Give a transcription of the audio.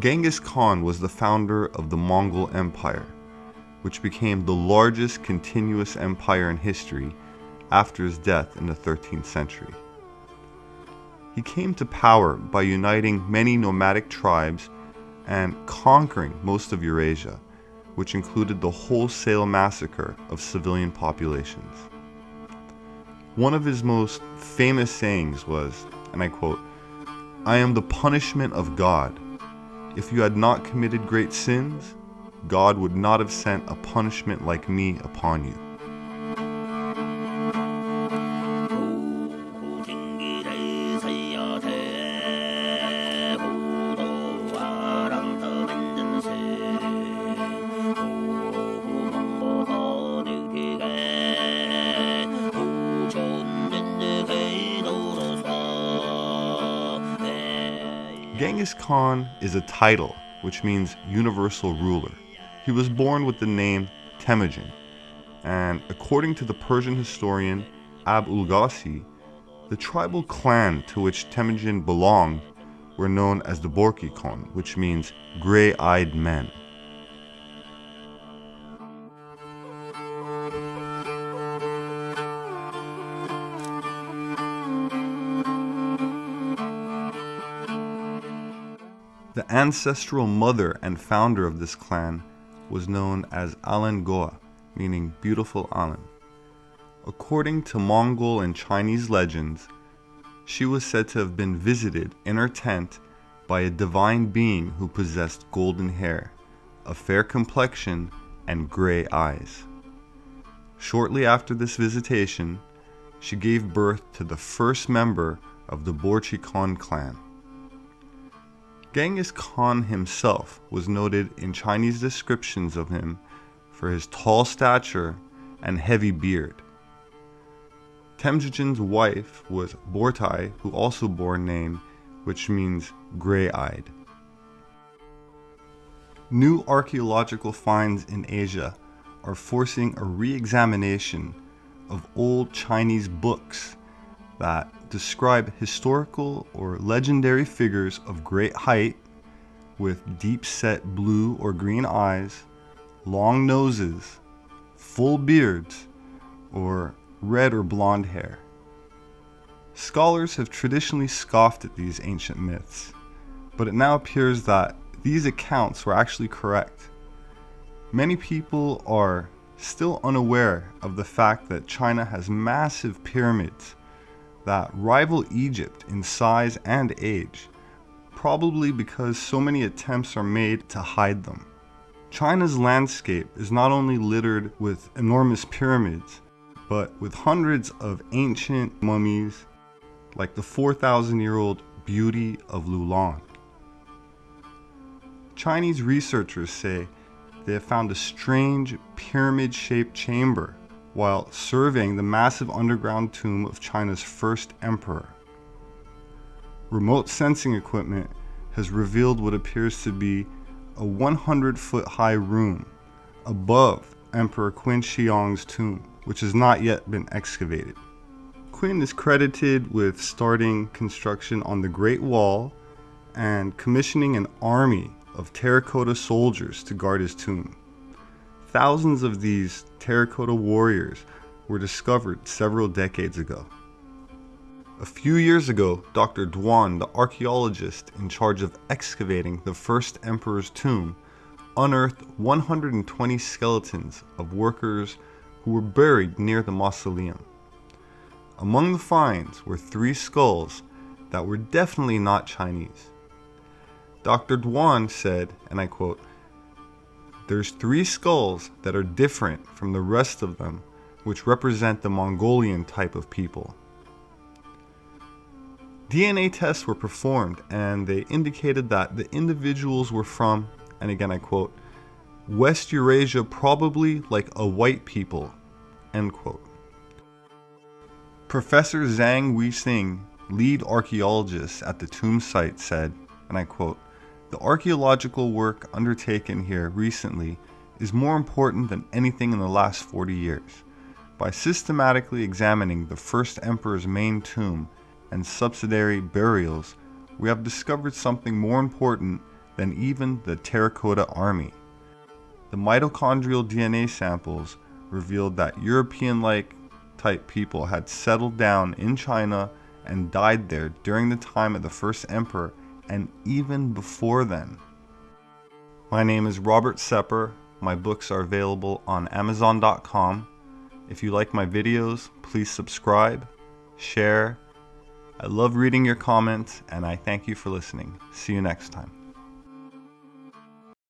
Genghis Khan was the founder of the Mongol Empire, which became the largest continuous empire in history after his death in the 13th century. He came to power by uniting many nomadic tribes and conquering most of Eurasia, which included the wholesale massacre of civilian populations. One of his most famous sayings was, and I quote, I am the punishment of God. If you had not committed great sins, God would not have sent a punishment like me upon you. Genghis Khan is a title which means universal ruler. He was born with the name Temujin, and according to the Persian historian Ab-ul-Ghazi, the tribal clan to which Temujin belonged were known as the Borjigin, which means gray-eyed men. The ancestral mother and founder of this clan was known as Alan Gua, meaning beautiful Alan. According to Mongol and Chinese legends, she was said to have been visited in her tent by a divine being who possessed golden hair, a fair complexion, and gray eyes. Shortly after this visitation, she gave birth to the first member of the Borjigin clan. Genghis Khan himself was noted in Chinese descriptions of him for his tall stature and heavy beard. Temujin's wife was Bortai, who also bore a name which means gray-eyed. New archaeological finds in Asia are forcing a re-examination of old Chinese books that describe historical or legendary figures of great height with deep set blue or green eyes, long noses, full beards, or red or blonde hair. Scholars have traditionally scoffed at these ancient myths, but it now appears that these accounts were actually correct. Many people are still unaware of the fact that China has massive pyramids that rival Egypt in size and age, probably because so many attempts are made to hide them. China's landscape is not only littered with enormous pyramids, but with hundreds of ancient mummies like the 4,000 year old beauty of Loulan. Chinese researchers say they have found a strange pyramid shaped chamber while surveying the massive underground tomb of China's first emperor. Remote sensing equipment has revealed what appears to be a 100 foot high room above Emperor Qin Huang's tomb, which has not yet been excavated. Qin is credited with starting construction on the Great Wall and commissioning an army of terracotta soldiers to guard his tomb. Thousands of these terracotta warriors were discovered several decades ago. A few years ago, Dr. Duan, the archaeologist in charge of excavating the first emperor's tomb, unearthed 120 skeletons of workers who were buried near the mausoleum. Among the finds were three skulls that were definitely not Chinese. Dr. Duan said, and I quote, there's three skulls that are different from the rest of them, which represent the Mongolian type of people. DNA tests were performed and they indicated that the individuals were from, and again I quote, West Eurasia probably like a white people, end quote. Professor Zhang Weixing, lead archaeologist at the tomb site said, and I quote, the archaeological work undertaken here recently is more important than anything in the last 40 years. By systematically examining the first emperor's main tomb and subsidiary burials, we have discovered something more important than even the terracotta army. The mitochondrial DNA samples revealed that European like type people had settled down in China and died there during the time of the first emperor and even before then. My name is Robert Sepehr. My books are available on Amazon.com. If you like my videos, please subscribe, share. I love reading your comments, and I thank you for listening. See you next time.